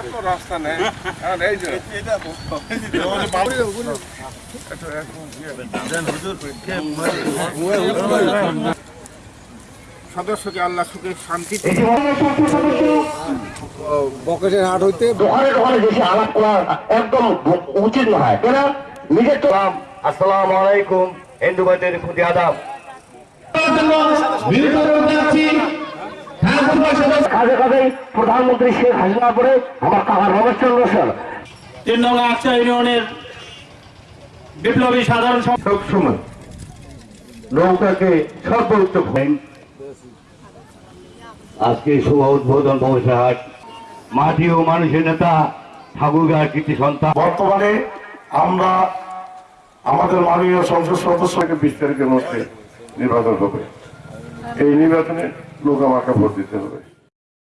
এত রাস্তা নেই। এই যে সদস্যকে আল্লাহ সুখে শান্তি বকেটের হাট হইতে বেশি আলাপ করা একদম উচিত নয় কেন? নিজের তো আসসালামু আলাইকুম হিন্দু ভাইদের প্রতি আদাব কাজে প্রধানমন্ত্রী শেখ হাসিনা পরে আমার কাকা রমেশ চন্দ্র সেন। তিন নং আকচা ইউনিয়নের বিপ্লবী সাধারণ সবসময় নৌকাকে সর্বোচ্চ আজকে শুভ উদ্বোধন ব্যবসাহাট মাটি ও মানুষের নেতা ঠাকুরগাঁর কৃতি সন্তান। বর্তমানে আমরা আমাদের মাননীয় সংসদ সদস্যকে বিস্তারিত মধ্যে নির্বাচন হবে। এই নির্বাচনে লোক আমাকে ভোট দিতে হবে।